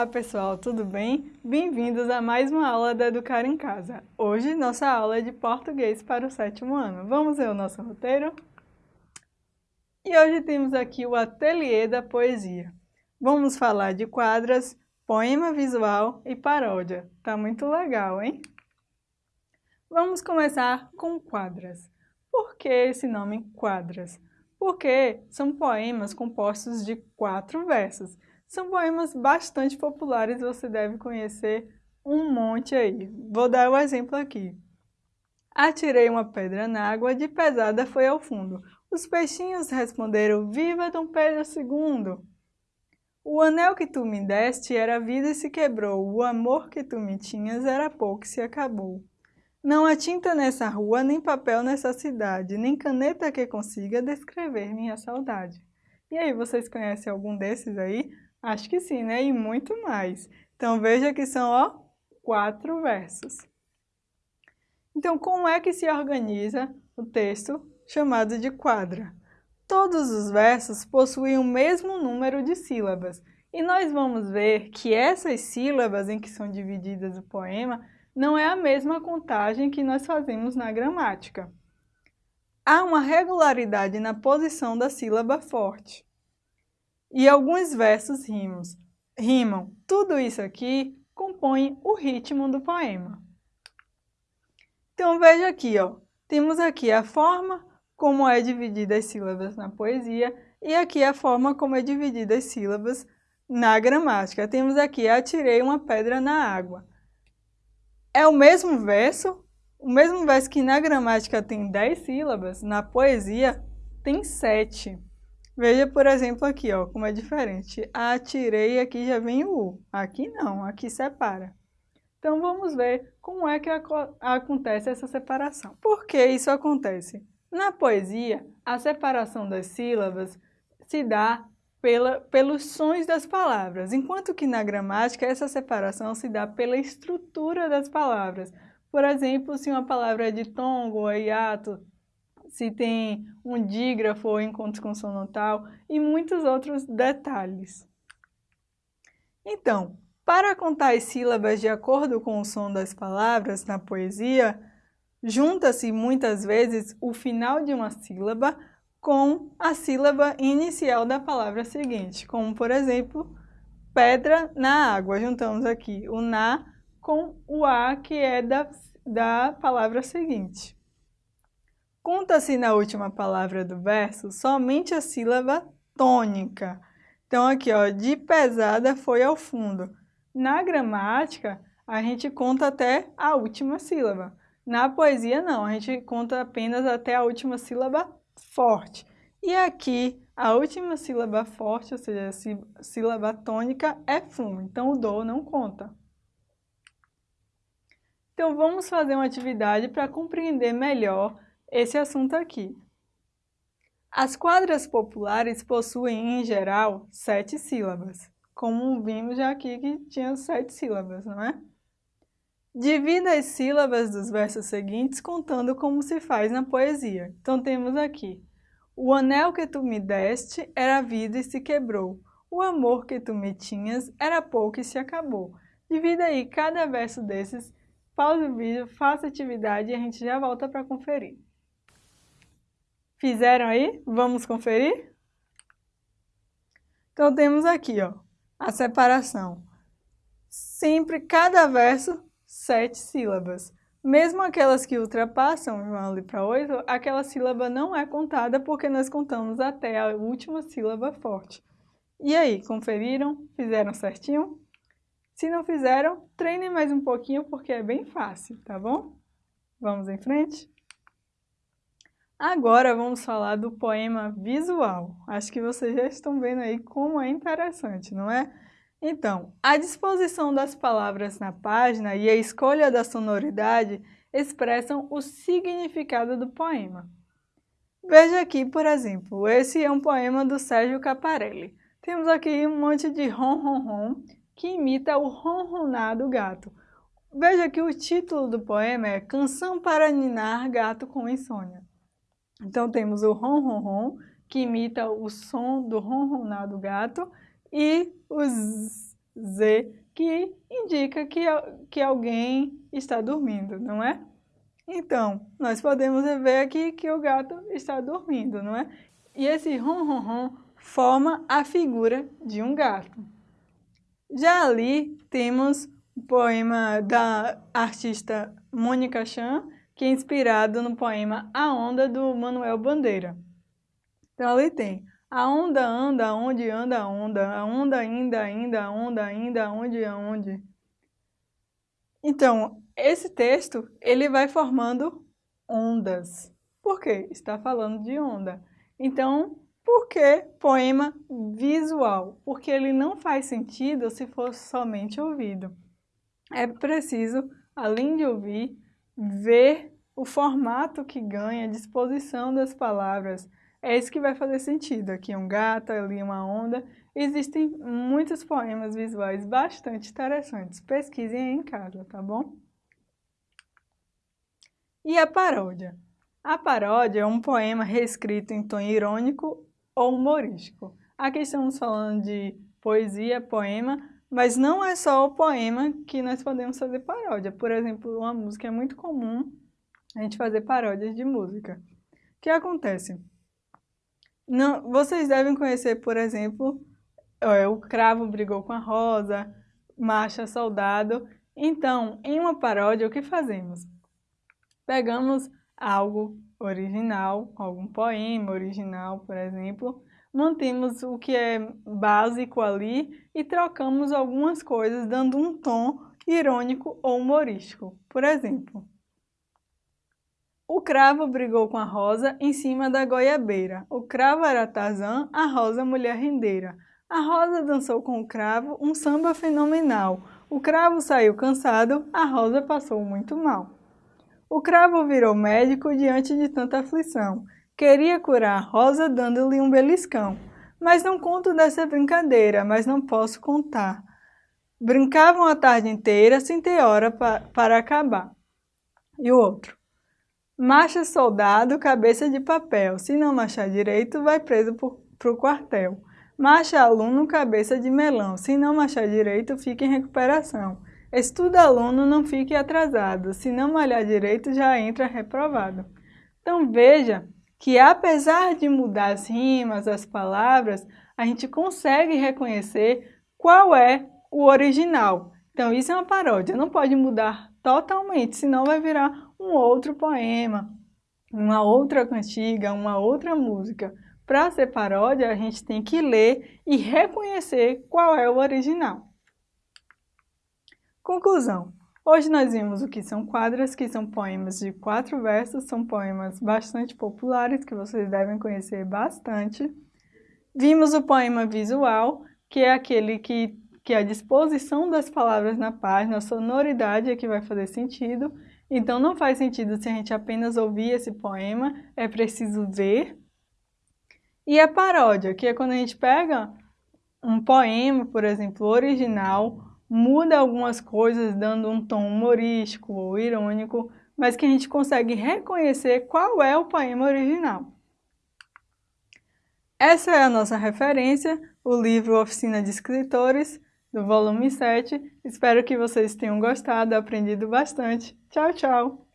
Olá pessoal, tudo bem? Bem-vindos a mais uma aula da Educar em Casa. Hoje nossa aula é de português para o sétimo ano. Vamos ver o nosso roteiro? E hoje temos aqui o Ateliê da Poesia. Vamos falar de quadras, poema visual e paródia. Tá muito legal, hein? Vamos começar com quadras. Por que esse nome quadras? Porque são poemas compostos de quatro versos são poemas bastante populares, você deve conhecer um monte aí. Vou dar o um exemplo aqui. Atirei uma pedra na água, de pesada foi ao fundo. Os peixinhos responderam, viva Dom Pedro II! O anel que tu me deste era vida e se quebrou, o amor que tu me tinhas era pouco e se acabou. Não há tinta nessa rua, nem papel nessa cidade, nem caneta que consiga descrever minha saudade. E aí, vocês conhecem algum desses aí? Acho que sim, né? E muito mais. Então, veja que são, ó, quatro versos. Então, como é que se organiza o texto chamado de quadra? Todos os versos possuem o mesmo número de sílabas. E nós vamos ver que essas sílabas em que são divididas o poema não é a mesma contagem que nós fazemos na gramática. Há uma regularidade na posição da sílaba forte e alguns versos rimos, rimam. Tudo isso aqui compõe o ritmo do poema. Então veja aqui, ó, temos aqui a forma como é dividida as sílabas na poesia e aqui a forma como é dividida as sílabas na gramática. Temos aqui, atirei uma pedra na água. É o mesmo verso, o mesmo verso que na gramática tem 10 sílabas, na poesia tem 7. Veja, por exemplo, aqui, ó, como é diferente. Atirei, aqui já vem o U. Aqui não, aqui separa. Então, vamos ver como é que acontece essa separação. Por que isso acontece? Na poesia, a separação das sílabas se dá pela, pelos sons das palavras, enquanto que na gramática essa separação se dá pela estrutura das palavras. Por exemplo, se uma palavra é de tongo ou hiato, se tem um dígrafo ou encontro consonantal e muitos outros detalhes. Então, para contar as sílabas de acordo com o som das palavras na poesia, junta-se muitas vezes o final de uma sílaba com a sílaba inicial da palavra seguinte, como por exemplo, pedra na água. Juntamos aqui o na com o a que é da, da palavra seguinte. Conta-se na última palavra do verso somente a sílaba tônica. Então aqui, ó, de pesada foi ao fundo. Na gramática, a gente conta até a última sílaba. Na poesia, não, a gente conta apenas até a última sílaba forte. E aqui, a última sílaba forte, ou seja, a sílaba tônica, é fum, então o do não conta. Então, vamos fazer uma atividade para compreender melhor esse assunto aqui. As quadras populares possuem, em geral, sete sílabas, como vimos já aqui que tinha sete sílabas, não é? Divida as sílabas dos versos seguintes contando como se faz na poesia. Então temos aqui, o anel que tu me deste era vida e se quebrou, o amor que tu me tinhas era pouco e se acabou. Divida aí cada verso desses, pause o vídeo, faça atividade e a gente já volta para conferir. Fizeram aí? Vamos conferir? Então, temos aqui, ó, a separação. Sempre, cada verso, sete sílabas. Mesmo aquelas que ultrapassam, vão ali para oito, aquela sílaba não é contada porque nós contamos até a última sílaba forte. E aí, conferiram? Fizeram certinho? Se não fizeram, treinem mais um pouquinho porque é bem fácil, tá bom? Vamos em frente? Agora vamos falar do poema visual. Acho que vocês já estão vendo aí como é interessante, não é? Então, a disposição das palavras na página e a escolha da sonoridade expressam o significado do poema. Veja aqui, por exemplo, esse é um poema do Sérgio Caparelli. Temos aqui um monte de ron-ron-ron que imita o ronronar do gato. Veja que o título do poema é Canção para Ninar Gato com Insônia. Então temos o ron ron ron, que imita o som do ronronar do gato, e os Z, que indica que, que alguém está dormindo, não é? Então, nós podemos ver aqui que o gato está dormindo, não é? E esse ron, ron, ron forma a figura de um gato. Já ali temos o poema da artista Mônica Chan, que é inspirado no poema A Onda, do Manuel Bandeira. Então ali tem a onda anda, onde anda a onda, a onda ainda, ainda, a onda ainda, onde, aonde. Então, esse texto, ele vai formando ondas. Por quê? Está falando de onda. Então, por que poema visual? Porque ele não faz sentido se fosse somente ouvido. É preciso, além de ouvir, ver o formato que ganha, a disposição das palavras. É isso que vai fazer sentido. Aqui um gato, ali uma onda. Existem muitos poemas visuais bastante interessantes. Pesquisem aí em casa, tá bom? E a paródia? A paródia é um poema reescrito em tom irônico ou humorístico. Aqui estamos falando de poesia, poema, mas não é só o poema que nós podemos fazer paródia. Por exemplo, uma música é muito comum a gente fazer paródias de música. O que acontece? Não, vocês devem conhecer, por exemplo, é, o cravo brigou com a rosa, marcha soldado. Então, em uma paródia, o que fazemos? Pegamos algo original, algum poema original, por exemplo, mantemos o que é básico ali e trocamos algumas coisas, dando um tom irônico ou humorístico. Por exemplo, o cravo brigou com a rosa em cima da goiabeira. O cravo era Tarzan, a rosa mulher rendeira. A rosa dançou com o cravo um samba fenomenal. O cravo saiu cansado, a rosa passou muito mal. O cravo virou médico diante de tanta aflição. Queria curar a rosa dando-lhe um beliscão. Mas não conto dessa brincadeira, mas não posso contar. Brincavam a tarde inteira sem ter hora pa para acabar. E o outro? Marcha soldado, cabeça de papel. Se não marchar direito, vai preso para o quartel. Marcha aluno, cabeça de melão. Se não marchar direito, fica em recuperação. Estuda aluno, não fique atrasado, se não malhar direito já entra reprovado. Então veja que apesar de mudar as rimas, as palavras, a gente consegue reconhecer qual é o original. Então isso é uma paródia, não pode mudar totalmente, senão vai virar um outro poema, uma outra cantiga, uma outra música. Para ser paródia, a gente tem que ler e reconhecer qual é o original. Conclusão. Hoje nós vimos o que são quadras, que são poemas de quatro versos, são poemas bastante populares, que vocês devem conhecer bastante. Vimos o poema visual, que é aquele que, que a disposição das palavras na página, a sonoridade é que vai fazer sentido. Então não faz sentido se a gente apenas ouvir esse poema, é preciso ver. E a paródia, que é quando a gente pega um poema, por exemplo, original, muda algumas coisas dando um tom humorístico ou irônico, mas que a gente consegue reconhecer qual é o poema original. Essa é a nossa referência, o livro Oficina de Escritores, do volume 7. Espero que vocês tenham gostado, aprendido bastante. Tchau, tchau!